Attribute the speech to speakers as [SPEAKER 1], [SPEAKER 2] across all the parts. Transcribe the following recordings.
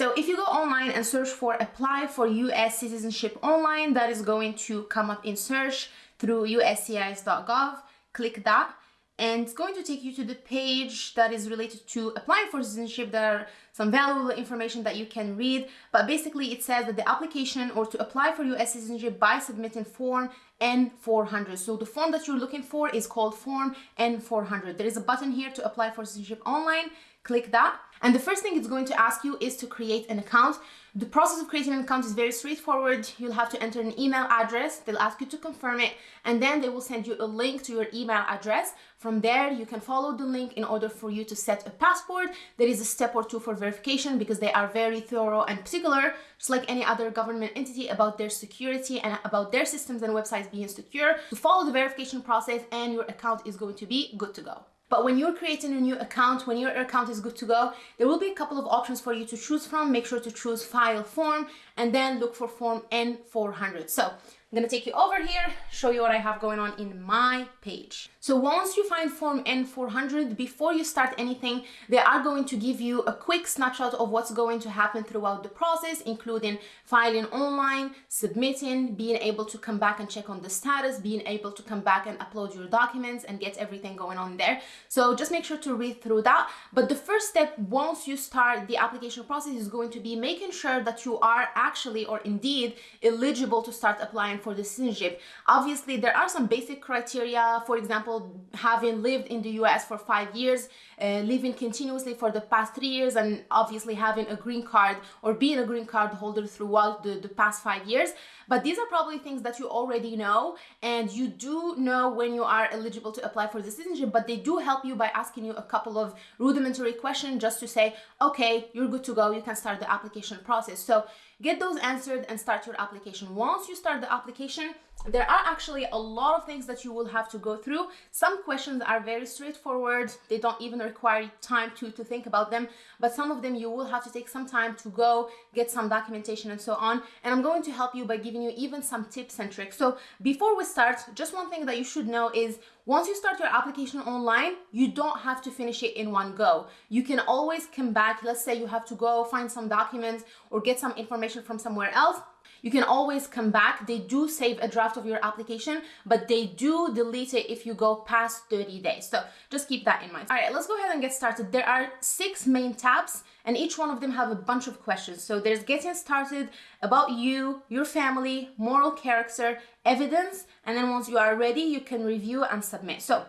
[SPEAKER 1] So if you go online and search for apply for US citizenship online, that is going to come up in search through uscis.gov. Click that and it's going to take you to the page that is related to applying for citizenship. There are some valuable information that you can read, but basically it says that the application or to apply for US citizenship by submitting form N400. So the form that you're looking for is called form N400. There is a button here to apply for citizenship online. Click that. And the first thing it's going to ask you is to create an account. The process of creating an account is very straightforward. You'll have to enter an email address. They'll ask you to confirm it, and then they will send you a link to your email address. From there, you can follow the link in order for you to set a password. There is a step or two for verification because they are very thorough and particular, just like any other government entity about their security and about their systems and websites being secure. To follow the verification process and your account is going to be good to go. But when you're creating a new account, when your account is good to go, there will be a couple of options for you to choose from. Make sure to choose file form and then look for form N400. So I'm gonna take you over here, show you what I have going on in my page. So once you find form N400, before you start anything, they are going to give you a quick snapshot of what's going to happen throughout the process, including filing online, submitting, being able to come back and check on the status, being able to come back and upload your documents and get everything going on there. So just make sure to read through that. But the first step once you start the application process is going to be making sure that you are actually or indeed eligible to start applying for the citizenship. Obviously, there are some basic criteria, for example, having lived in the US for five years, uh, living continuously for the past three years, and obviously having a green card or being a green card holder throughout the, the past five years. But these are probably things that you already know, and you do know when you are eligible to apply for the citizenship, but they do help you by asking you a couple of rudimentary questions just to say, okay, you're good to go, you can start the application process. So get those answered and start your application. Once you start the application, there are actually a lot of things that you will have to go through. Some questions are very straightforward. They don't even require time to, to think about them, but some of them you will have to take some time to go get some documentation and so on. And I'm going to help you by giving you even some tips and tricks. So before we start, just one thing that you should know is once you start your application online, you don't have to finish it in one go. You can always come back. Let's say you have to go find some documents or get some information from somewhere else you can always come back. They do save a draft of your application, but they do delete it if you go past 30 days. So just keep that in mind. All right, let's go ahead and get started. There are six main tabs and each one of them have a bunch of questions. So there's getting started about you, your family, moral character, evidence, and then once you are ready, you can review and submit. So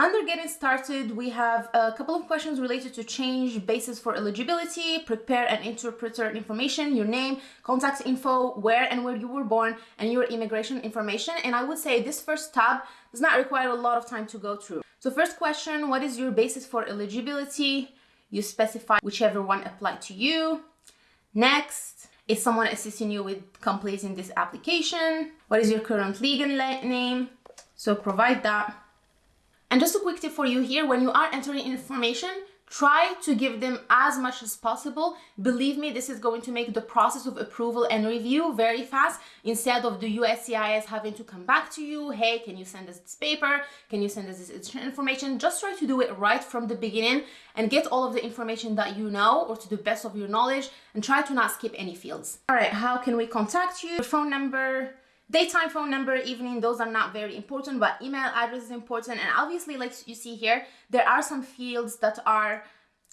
[SPEAKER 1] under getting started, we have a couple of questions related to change basis for eligibility, prepare and interpreter information, your name, contact info, where and where you were born, and your immigration information. And I would say this first tab does not require a lot of time to go through. So first question, what is your basis for eligibility? You specify whichever one applied to you. Next, is someone assisting you with completing this application? What is your current legal name? So provide that. And just a quick tip for you here, when you are entering information, try to give them as much as possible. Believe me, this is going to make the process of approval and review very fast instead of the USCIS having to come back to you. Hey, can you send us this paper? Can you send us this information? Just try to do it right from the beginning and get all of the information that you know or to the best of your knowledge and try to not skip any fields. All right, how can we contact you? Your phone number, Daytime phone number, evening, those are not very important, but email address is important. And obviously, like you see here, there are some fields that are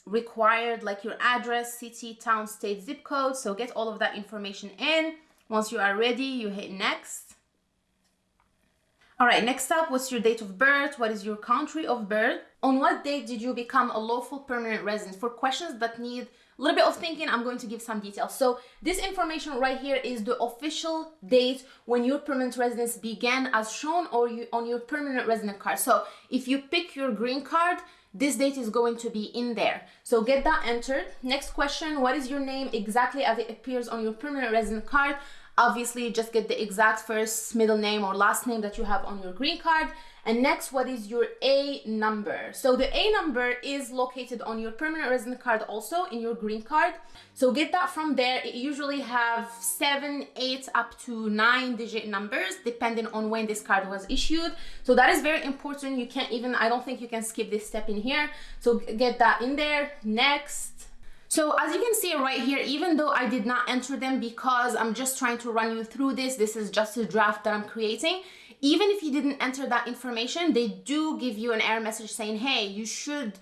[SPEAKER 1] required, like your address, city, town, state, zip code. So get all of that information in. Once you are ready, you hit next. All right, next up, what's your date of birth? What is your country of birth? On what date did you become a lawful permanent resident? For questions that need a little bit of thinking, I'm going to give some details. So this information right here is the official date when your permanent residence began as shown or you, on your permanent resident card. So if you pick your green card, this date is going to be in there. So get that entered. Next question, what is your name exactly as it appears on your permanent resident card? Obviously, just get the exact first, middle name or last name that you have on your green card. And next, what is your A number? So the A number is located on your permanent resident card also in your green card. So get that from there. It usually have seven, eight, up to nine digit numbers, depending on when this card was issued. So that is very important. You can't even, I don't think you can skip this step in here. So get that in there. Next. So as you can see right here, even though I did not enter them because I'm just trying to run you through this, this is just a draft that I'm creating. Even if you didn't enter that information, they do give you an error message saying, hey, you should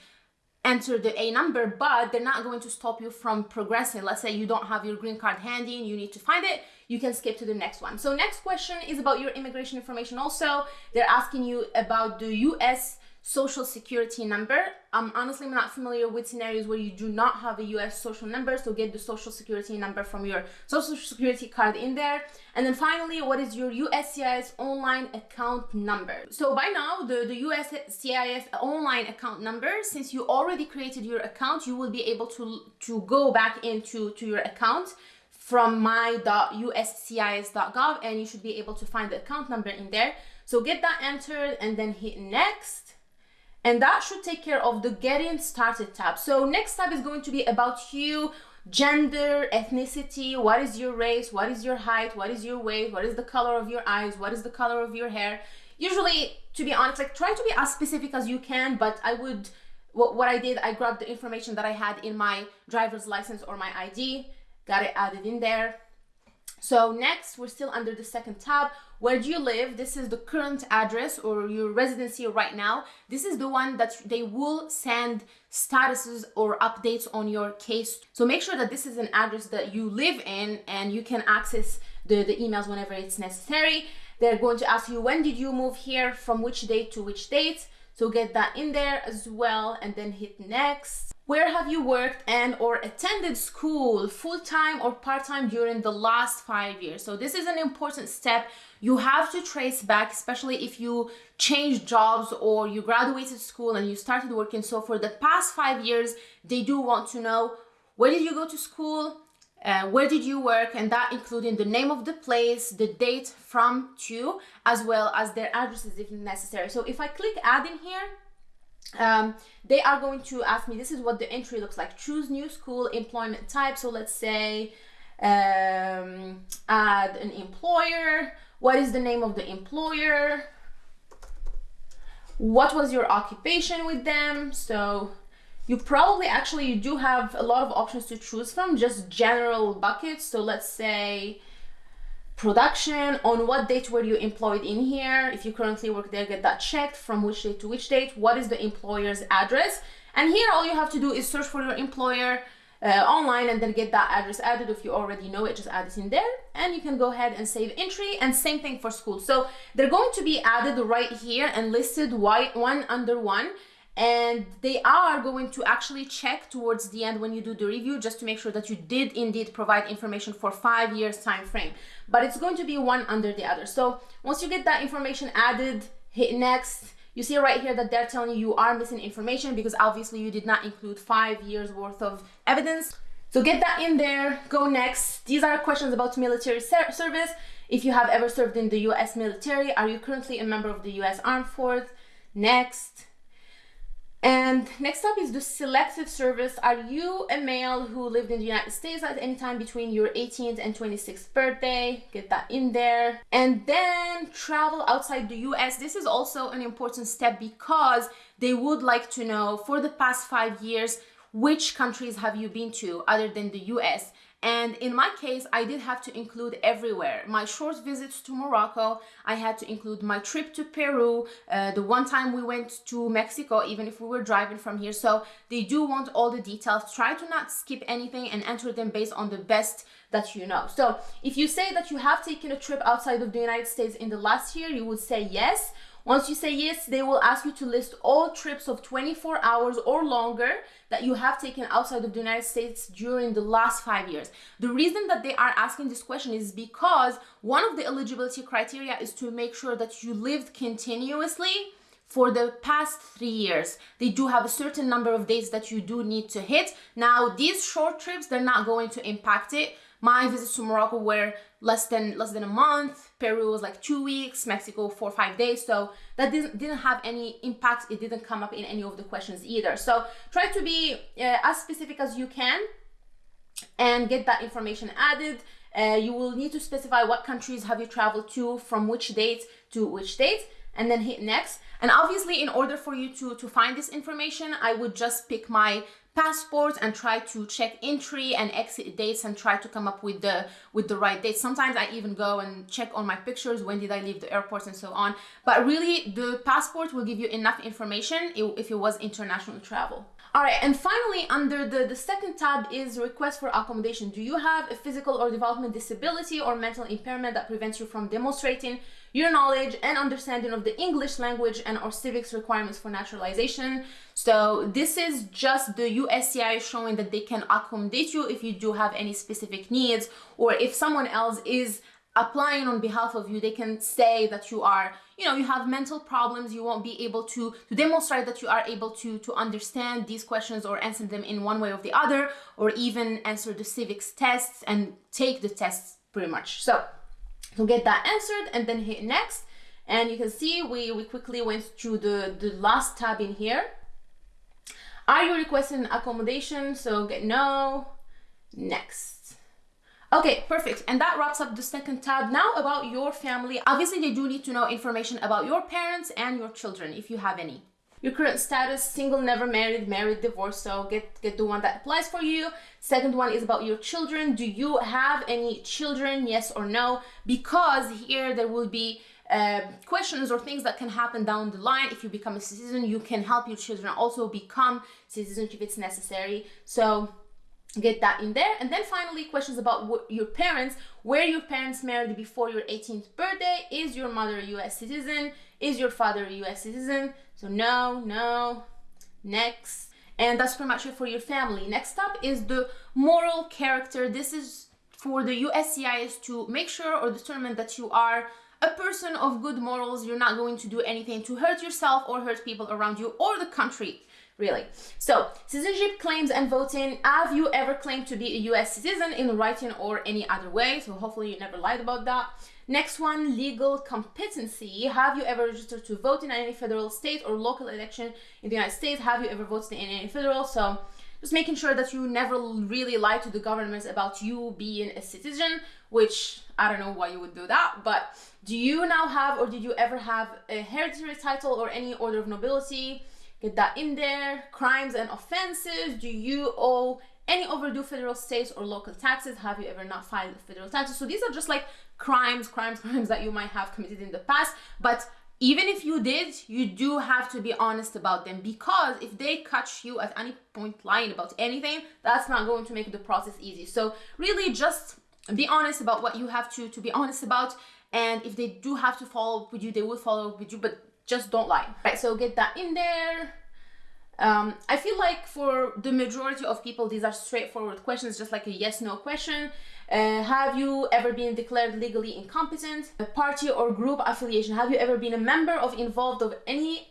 [SPEAKER 1] enter the A number, but they're not going to stop you from progressing. Let's say you don't have your green card handy and you need to find it, you can skip to the next one. So next question is about your immigration information also. They're asking you about the US social security number. Um, I'm honestly not familiar with scenarios where you do not have a US social number, so get the social security number from your social security card in there. And then finally, what is your USCIS online account number? So by now, the, the USCIS online account number, since you already created your account, you will be able to, to go back into to your account from my.uscis.gov and you should be able to find the account number in there. So get that entered and then hit next and that should take care of the getting started tab. So next tab is going to be about you, gender, ethnicity, what is your race, what is your height, what is your weight, what is the color of your eyes, what is the color of your hair. Usually, to be honest, like try to be as specific as you can, but I would, what, what I did, I grabbed the information that I had in my driver's license or my ID, got it added in there. So next, we're still under the second tab. Where do you live? This is the current address or your residency right now. This is the one that they will send statuses or updates on your case. So make sure that this is an address that you live in and you can access the, the emails whenever it's necessary. They're going to ask you when did you move here, from which date to which date. So get that in there as well and then hit next. Where have you worked and or attended school full-time or part-time during the last five years? So this is an important step. You have to trace back, especially if you changed jobs or you graduated school and you started working. So for the past five years, they do want to know where did you go to school, uh, where did you work, and that including the name of the place, the date from to, as well as their addresses if necessary. So if I click add in here, um, they are going to ask me, this is what the entry looks like. Choose new school employment type. So let's say um, add an employer. What is the name of the employer? What was your occupation with them? So you probably actually you do have a lot of options to choose from, just general buckets. So let's say production on what date were you employed in here if you currently work there get that checked from which date to which date what is the employer's address. And here all you have to do is search for your employer uh, online and then get that address added. If you already know it just add it in there and you can go ahead and save entry and same thing for school. So they're going to be added right here and listed white one under one and they are going to actually check towards the end when you do the review just to make sure that you did indeed provide information for five years time frame. But it's going to be one under the other. So once you get that information added hit next you see right here that they're telling you you are missing information because obviously you did not include five years worth of evidence. So get that in there go next. These are questions about military service. If you have ever served in the u.s military are you currently a member of the u.s armed force next and next up is the selective service. Are you a male who lived in the United States at any time between your 18th and 26th birthday? Get that in there. And then travel outside the US. This is also an important step because they would like to know for the past five years, which countries have you been to other than the US? And in my case, I did have to include everywhere. My short visits to Morocco, I had to include my trip to Peru, uh, the one time we went to Mexico, even if we were driving from here. So they do want all the details. Try to not skip anything and enter them based on the best that you know. So if you say that you have taken a trip outside of the United States in the last year, you would say yes. Once you say yes, they will ask you to list all trips of 24 hours or longer that you have taken outside of the United States during the last five years. The reason that they are asking this question is because one of the eligibility criteria is to make sure that you lived continuously for the past three years. They do have a certain number of days that you do need to hit. Now, these short trips, they're not going to impact it my visits to Morocco were less than less than a month. Peru was like two weeks. Mexico four or five days. So that didn't didn't have any impact. It didn't come up in any of the questions either. So try to be uh, as specific as you can and get that information added. Uh, you will need to specify what countries have you traveled to, from which date to which date. and then hit next. And obviously, in order for you to, to find this information, I would just pick my passport and try to check entry and exit dates and try to come up with the with the right dates sometimes i even go and check on my pictures when did i leave the airport and so on but really the passport will give you enough information if it was international travel all right, and finally, under the, the second tab is request for accommodation. Do you have a physical or development disability or mental impairment that prevents you from demonstrating your knowledge and understanding of the English language and or civics requirements for naturalization? So this is just the USCIS showing that they can accommodate you if you do have any specific needs or if someone else is applying on behalf of you they can say that you are you know you have mental problems you won't be able to to demonstrate that you are able to to understand these questions or answer them in one way or the other or even answer the civics tests and take the tests pretty much. So to get that answered and then hit next and you can see we we quickly went through the the last tab in here. Are you requesting accommodation? So get no. Next Okay, perfect. And that wraps up the second tab. Now about your family. Obviously, they do need to know information about your parents and your children, if you have any. Your current status, single, never married, married, divorced, so get, get the one that applies for you. Second one is about your children. Do you have any children, yes or no? Because here there will be uh, questions or things that can happen down the line. If you become a citizen, you can help your children also become citizens if it's necessary. So get that in there. And then finally questions about what your parents. Were your parents married before your 18th birthday? Is your mother a u.s citizen? Is your father a u.s citizen? So no no next. And that's pretty much it for your family. Next up is the moral character. This is for the uscis to make sure or determine that you are a person of good morals. You're not going to do anything to hurt yourself or hurt people around you or the country really. So, citizenship claims and voting. Have you ever claimed to be a US citizen in writing or any other way? So, hopefully, you never lied about that. Next one, legal competency. Have you ever registered to vote in any federal, state, or local election in the United States? Have you ever voted in any federal? So, just making sure that you never really lie to the government about you being a citizen, which I don't know why you would do that, but do you now have or did you ever have a hereditary title or any order of nobility? Get that in there. Crimes and offenses. Do you owe any overdue federal, states, or local taxes? Have you ever not filed federal taxes? So these are just like crimes, crimes, crimes that you might have committed in the past. But even if you did, you do have to be honest about them because if they catch you at any point lying about anything, that's not going to make the process easy. So really just be honest about what you have to to be honest about and if they do have to follow up with you, they will follow up with you, but just don't lie right so get that in there um, I feel like for the majority of people, these are straightforward questions, just like a yes no question. Uh, have you ever been declared legally incompetent? A party or group affiliation. Have you ever been a member of involved of any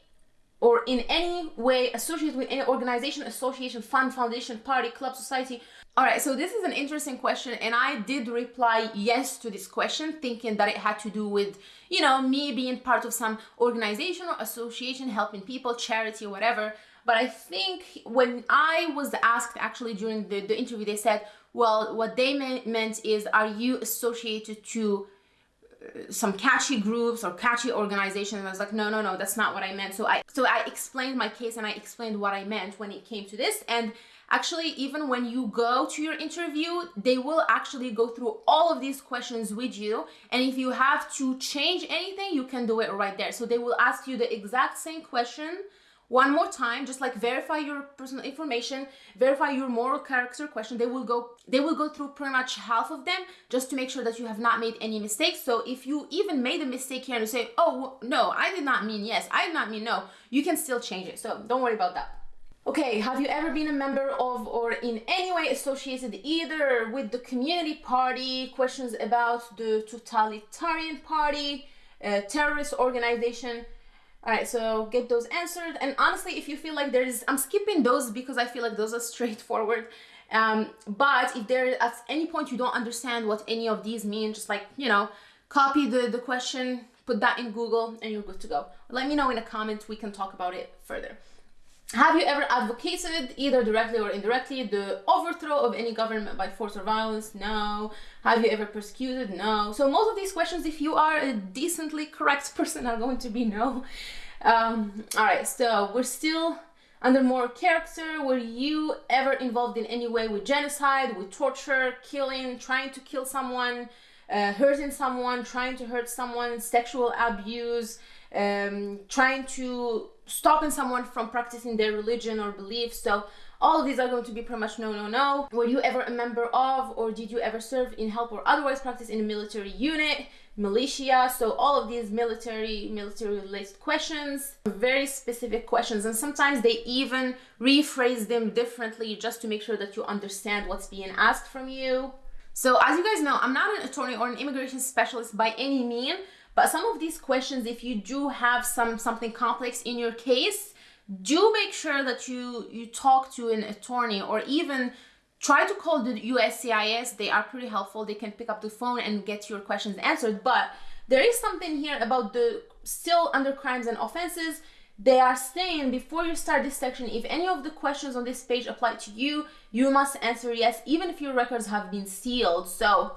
[SPEAKER 1] or in any way associated with any organization, association, fund, foundation, party, club, society, all right, so this is an interesting question, and I did reply yes to this question, thinking that it had to do with, you know, me being part of some organization or association, helping people, charity, or whatever. But I think when I was asked actually during the, the interview, they said, well, what they meant, is, are you associated to some catchy groups or catchy organizations and I was like no no no that's not what I meant. So I so I explained my case and I explained what I meant when it came to this. And actually even when you go to your interview they will actually go through all of these questions with you. And if you have to change anything you can do it right there. So they will ask you the exact same question one more time just like verify your personal information verify your moral character question. They will go they will go through pretty much half of them just to make sure that you have not made any mistakes. So if you even made a mistake here and you say oh no i did not mean yes i did not mean no you can still change it. So don't worry about that. Okay, have you ever been a member of or in any way associated either with the Communist Party, questions about the totalitarian party, a terrorist organization? All right, so get those answered. And honestly, if you feel like there's, I'm skipping those because I feel like those are straightforward. Um, but if there at any point you don't understand what any of these mean, just like, you know, copy the, the question, put that in Google and you're good to go. Let me know in a comment, we can talk about it further. Have you ever advocated, either directly or indirectly, the overthrow of any government by force or violence? No. Have you ever persecuted? No. So most of these questions, if you are a decently correct person, are going to be no. Um, all right, so we're still under moral character. Were you ever involved in any way with genocide, with torture, killing, trying to kill someone, uh, hurting someone, trying to hurt someone, sexual abuse, um, trying to stopping someone from practicing their religion or beliefs. So all of these are going to be pretty much no, no, no. Were you ever a member of or did you ever serve in help or otherwise practice in a military unit, militia? So all of these military, military related questions, very specific questions. And sometimes they even rephrase them differently just to make sure that you understand what's being asked from you. So as you guys know, I'm not an attorney or an immigration specialist by any mean, but some of these questions, if you do have some something complex in your case, do make sure that you you talk to an attorney or even try to call the USCIS. They are pretty helpful. They can pick up the phone and get your questions answered. But there is something here about the still under crimes and offenses. They are saying before you start this section, if any of the questions on this page apply to you, you must answer yes, even if your records have been sealed. So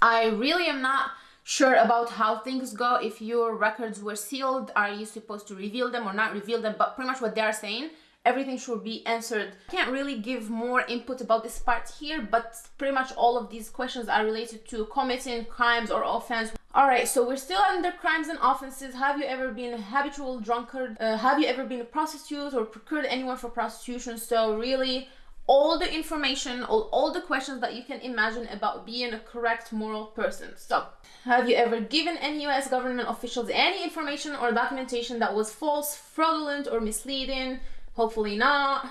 [SPEAKER 1] I really am not sure about how things go if your records were sealed are you supposed to reveal them or not reveal them but pretty much what they're saying everything should be answered. Can't really give more input about this part here but pretty much all of these questions are related to committing crimes or offense. All right so we're still under crimes and offenses. Have you ever been a habitual drunkard uh, have you ever been a prostitute or procured anyone for prostitution? So really all the information all, all the questions that you can imagine about being a correct moral person so have you ever given any US government officials any information or documentation that was false, fraudulent, or misleading? Hopefully not.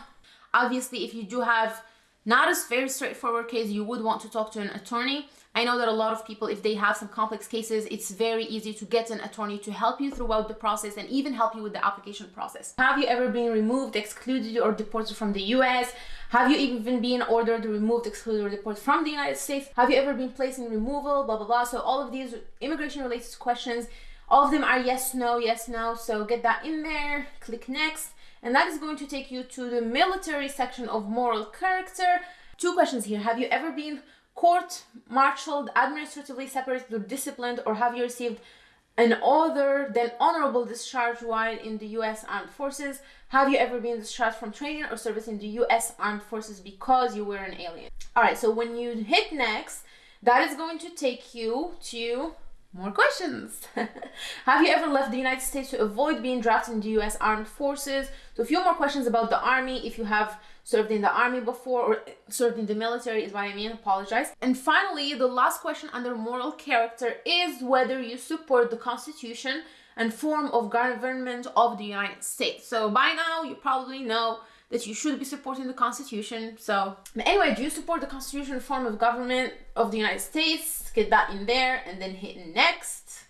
[SPEAKER 1] Obviously, if you do have not a very straightforward case, you would want to talk to an attorney. I know that a lot of people, if they have some complex cases, it's very easy to get an attorney to help you throughout the process and even help you with the application process. Have you ever been removed, excluded, or deported from the US? Have you even been ordered, removed, excluded, or deported from the United States? Have you ever been placed in removal? Blah, blah, blah. So all of these immigration related questions, all of them are yes, no, yes, no. So get that in there, click next. And that is going to take you to the military section of moral character. Two questions here. Have you ever been court-martialed, administratively separated or disciplined, or have you received an other than honorable discharge while in the U.S. Armed Forces? Have you ever been discharged from training or service in the U.S. Armed Forces because you were an alien? All right, so when you hit next, that is going to take you to more questions. have you ever left the United States to avoid being drafted in the U.S. Armed Forces? So a few more questions about the Army. If you have served in the army before or served in the military is what I mean, apologize. And finally, the last question under moral character is whether you support the Constitution and form of government of the United States. So by now, you probably know that you should be supporting the Constitution. So anyway, do you support the Constitution form of government of the United States? Get that in there and then hit next.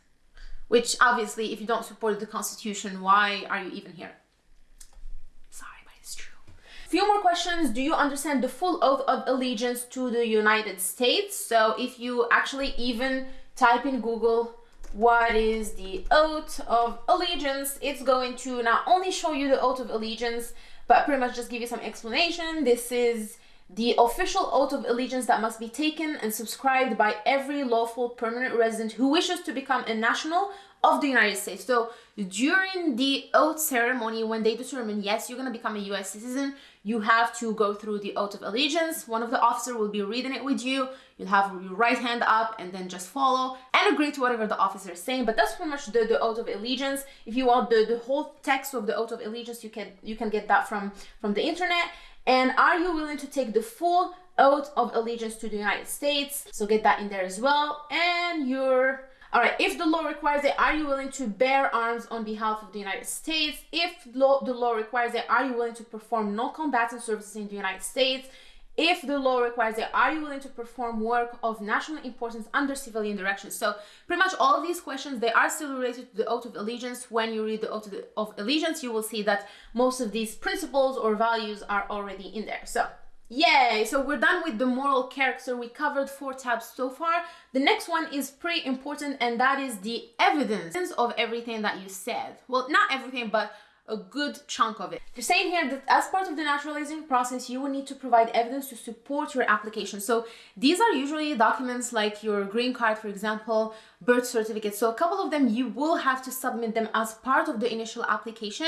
[SPEAKER 1] Which obviously, if you don't support the Constitution, why are you even here? Sorry, but it's true. Few more questions. Do you understand the full oath of allegiance to the United States? So if you actually even type in Google what is the oath of allegiance, it's going to not only show you the oath of allegiance, but pretty much just give you some explanation. This is the official oath of allegiance that must be taken and subscribed by every lawful permanent resident who wishes to become a national of the United States. So during the oath ceremony, when they determine, yes, you're going to become a US citizen, you have to go through the oath of allegiance. One of the officer will be reading it with you. You'll have your right hand up and then just follow and agree to whatever the officer is saying. But that's pretty much the, the oath of allegiance. If you want the, the whole text of the oath of allegiance, you can you can get that from, from the internet. And are you willing to take the full oath of allegiance to the United States? So get that in there as well. And you're all right, if the law requires it, are you willing to bear arms on behalf of the United States? If law, the law requires it, are you willing to perform non-combatant services in the United States? If the law requires it, are you willing to perform work of national importance under civilian direction? So pretty much all these questions, they are still related to the oath of allegiance. When you read the oath of allegiance, you will see that most of these principles or values are already in there. So Yay! So we're done with the moral character. We covered four tabs so far. The next one is pretty important and that is the evidence of everything that you said. Well, not everything, but a good chunk of it. They're saying here that as part of the naturalizing process, you will need to provide evidence to support your application. So these are usually documents like your green card, for example, birth certificate. So a couple of them, you will have to submit them as part of the initial application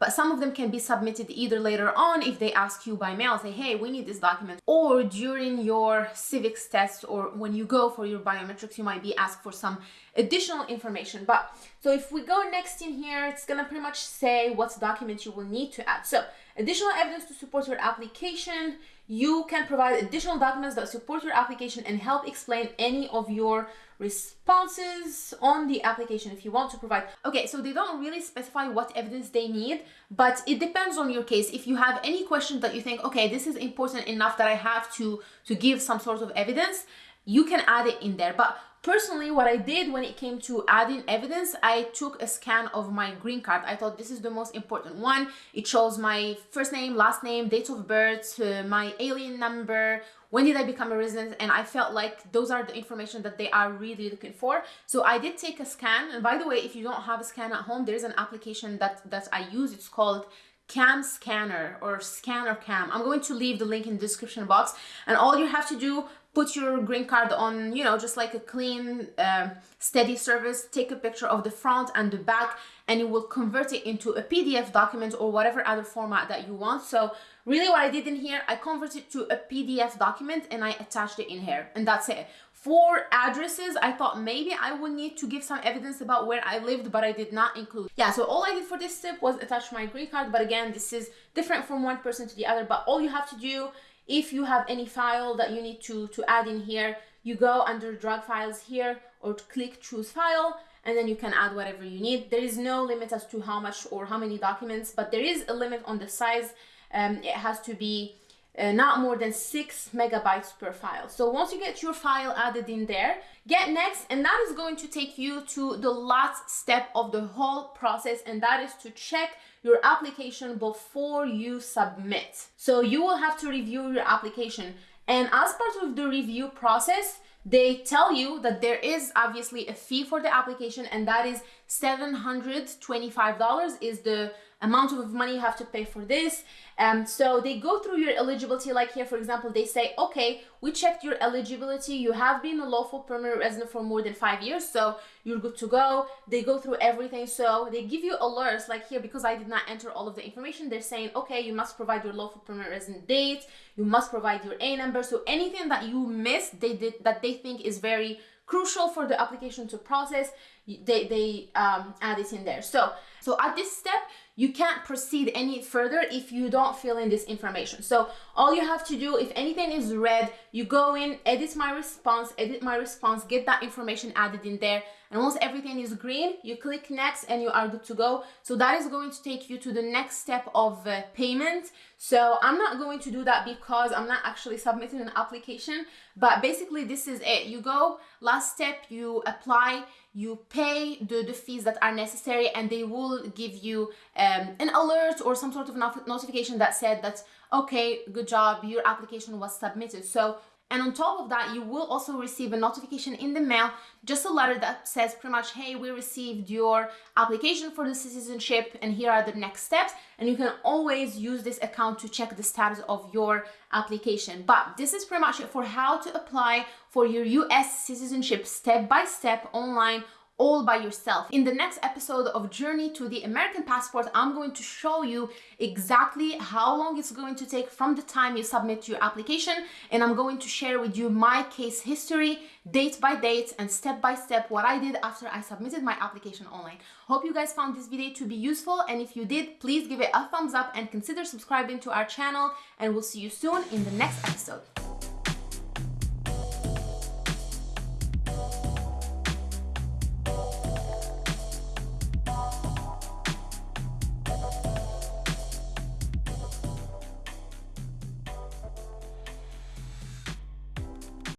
[SPEAKER 1] but some of them can be submitted either later on if they ask you by mail, say, hey, we need this document, or during your civics test or when you go for your biometrics, you might be asked for some additional information. But so if we go next in here, it's gonna pretty much say what documents you will need to add. So additional evidence to support your application, you can provide additional documents that support your application and help explain any of your responses on the application if you want to provide. Okay, so they don't really specify what evidence they need, but it depends on your case. If you have any question that you think, okay, this is important enough that I have to, to give some sort of evidence, you can add it in there. But Personally, what I did when it came to adding evidence, I took a scan of my green card. I thought this is the most important one. It shows my first name, last name, date of birth, uh, my alien number, when did I become a resident, and I felt like those are the information that they are really looking for. So I did take a scan. And by the way, if you don't have a scan at home, there's an application that, that I use. It's called CamScanner or scanner cam i'm going to leave the link in the description box and all you have to do put your green card on you know just like a clean uh, steady service take a picture of the front and the back and it will convert it into a pdf document or whatever other format that you want. So really what i did in here i converted to a pdf document and i attached it in here and that's it. For addresses i thought maybe i would need to give some evidence about where i lived but i did not include. Yeah so all i did for this tip was attach my green card but again this is different from one person to the other but all you have to do if you have any file that you need to, to add in here, you go under drag files here or click choose file and then you can add whatever you need. There is no limit as to how much or how many documents, but there is a limit on the size. Um, it has to be uh, not more than six megabytes per file. So once you get your file added in there, get next, and that is going to take you to the last step of the whole process, and that is to check your application before you submit. So you will have to review your application. And as part of the review process, they tell you that there is obviously a fee for the application and that is $725 is the amount of money you have to pay for this. Um, so they go through your eligibility, like here, for example, they say, okay, we checked your eligibility. You have been a lawful permanent resident for more than five years, so you're good to go. They go through everything. So they give you alerts, like here, because I did not enter all of the information, they're saying, okay, you must provide your lawful permanent resident date. You must provide your A number. So anything that you missed, they did that they think is very crucial for the application to process, they, they um, add it in there. So, so at this step, you can't proceed any further if you don't fill in this information. So all you have to do, if anything is red, you go in, edit my response, edit my response, get that information added in there. And once everything is green, you click next and you are good to go. So that is going to take you to the next step of uh, payment. So I'm not going to do that because I'm not actually submitting an application, but basically this is it. You go, last step, you apply, you pay the, the fees that are necessary and they will give you um, an alert or some sort of not notification that said that okay good job your application was submitted. So and on top of that, you will also receive a notification in the mail, just a letter that says pretty much, hey, we received your application for the citizenship and here are the next steps. And you can always use this account to check the status of your application. But this is pretty much it for how to apply for your US citizenship step by step online all by yourself. In the next episode of Journey to the American Passport, I'm going to show you exactly how long it's going to take from the time you submit your application and I'm going to share with you my case history, date by date and step by step what I did after I submitted my application online. Hope you guys found this video to be useful and if you did, please give it a thumbs up and consider subscribing to our channel and we'll see you soon in the next episode.